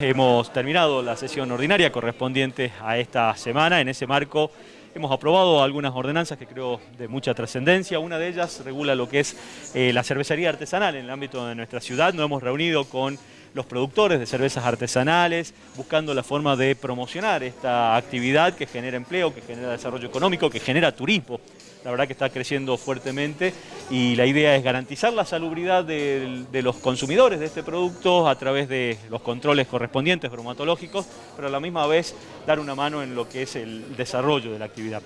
Hemos terminado la sesión ordinaria correspondiente a esta semana. En ese marco hemos aprobado algunas ordenanzas que creo de mucha trascendencia. Una de ellas regula lo que es eh, la cervecería artesanal en el ámbito de nuestra ciudad. Nos hemos reunido con los productores de cervezas artesanales, buscando la forma de promocionar esta actividad que genera empleo, que genera desarrollo económico, que genera turismo la verdad que está creciendo fuertemente y la idea es garantizar la salubridad de, los consumidores de este producto a través de los controles correspondientes bromatológicos, pero a la misma vez dar una mano en lo que es el desarrollo de la actividad.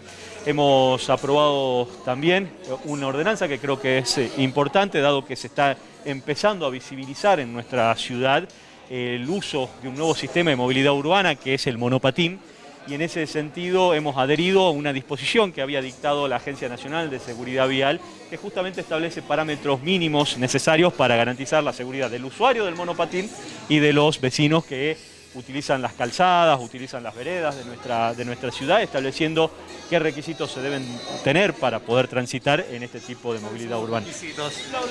Hemos aprobado también una ordenanza que creo que es eh, importante, dado que se está empezando a visibilizar en nuestra ciudad el uso de un nuevo sistema de movilidad urbana que es el monopatín, y en ese sentido hemos adherido a una disposición que había dictado la Agencia Nacional de Seguridad Vial que justamente establece parámetros mínimos necesarios para garantizar la seguridad del usuario del monopatín y de los vecinos que utilizan las calzadas, utilizan las veredas de nuestra, de nuestra ciudad, estableciendo qué requisitos se deben tener para poder transitar en este tipo de movilidad urbana.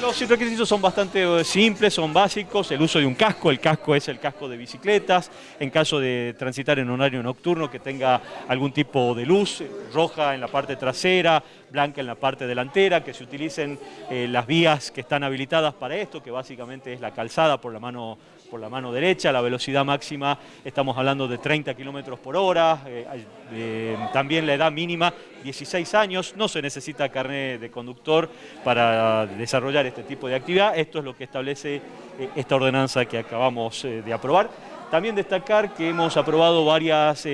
Los, requisitos son bastante eh, simples, son básicos, el uso de un casco, el casco es el casco de bicicletas, en caso de transitar en un horario nocturno que tenga algún tipo de luz, roja en la parte trasera, blanca en la parte delantera, que se utilicen eh, las vías que están habilitadas para esto, que básicamente es la calzada por la mano, por la mano derecha, la velocidad máxima estamos hablando de 30 kilómetros por hora, eh, eh, también la edad mínima 16 años, no se necesita carnet de conductor para desarrollar este tipo de actividad, esto es lo que establece esta ordenanza que acabamos de aprobar. También destacar que hemos aprobado varias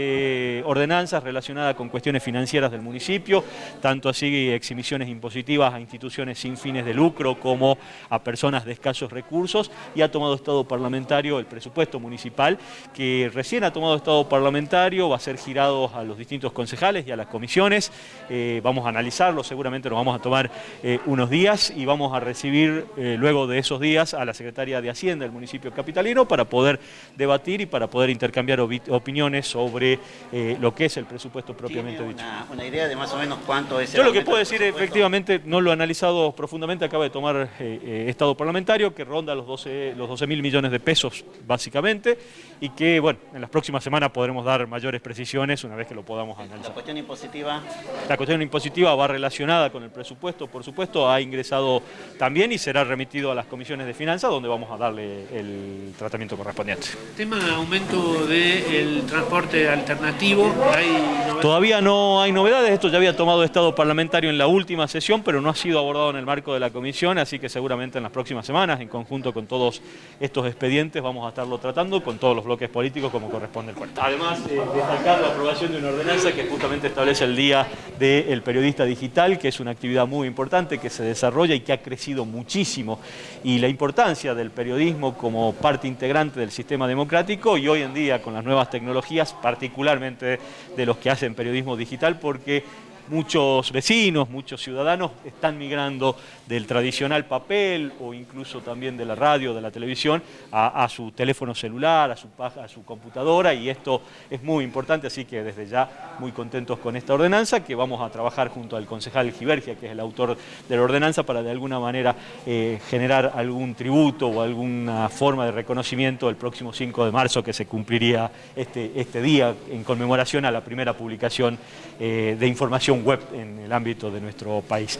ordenanzas relacionadas con cuestiones financieras del municipio, tanto así exhibiciones impositivas a instituciones sin fines de lucro como a personas de escasos recursos y ha tomado estado parlamentario el presupuesto municipal que recién ha tomado estado parlamentario, va a ser girado a los distintos concejales y a las comisiones, eh, vamos a analizarlo, seguramente nos vamos a tomar eh, unos días y vamos a recibir luego de esos días a la Secretaria de Hacienda del municipio capitalino para poder debatir y para poder intercambiar opiniones sobre eh, lo que es el presupuesto propiamente ¿Tiene una, dicho. una idea de más o menos cuánto es Yo lo que puedo decir, efectivamente, no lo he analizado profundamente, acaba de tomar eh, eh, Estado parlamentario, que ronda los 12 los 12 mil millones de pesos, básicamente, y que, bueno, en las próximas semanas podremos dar mayores precisiones una vez que lo podamos analizar. ¿La cuestión impositiva? La cuestión impositiva va relacionada con el presupuesto, por supuesto, ha ingresado también y será remitido a las comisiones de finanzas, donde vamos a darle el tratamiento correspondiente aumento del transporte alternativo. Todavía no hay novedades, esto ya había tomado estado parlamentario en la última sesión, pero no ha sido abordado en el marco de la comisión, así que seguramente en las próximas semanas, en conjunto con todos estos expedientes, vamos a estarlo tratando con todos los bloques políticos como corresponde el cuarto. Además, eh, destacar la aprobación de una ordenanza que justamente establece el Día del Periodista Digital, que es una actividad muy importante que se desarrolla y que ha crecido muchísimo, y la importancia del periodismo como parte integrante del sistema democrático y hoy en día con las nuevas tecnologías, particularmente de los que hacen periodismo digital, porque muchos vecinos, muchos ciudadanos están migrando del tradicional papel o incluso también de la radio, de la televisión, a, su teléfono celular, a su, computadora y esto es muy importante, así que desde ya muy contentos con esta ordenanza que vamos a trabajar junto al concejal Givergia, que es el autor de la ordenanza, para de alguna manera eh, generar algún tributo o alguna forma de reconocimiento el próximo 5 de marzo que se cumpliría este, este día en conmemoración a la primera publicación eh, de información web en el ámbito de nuestro país.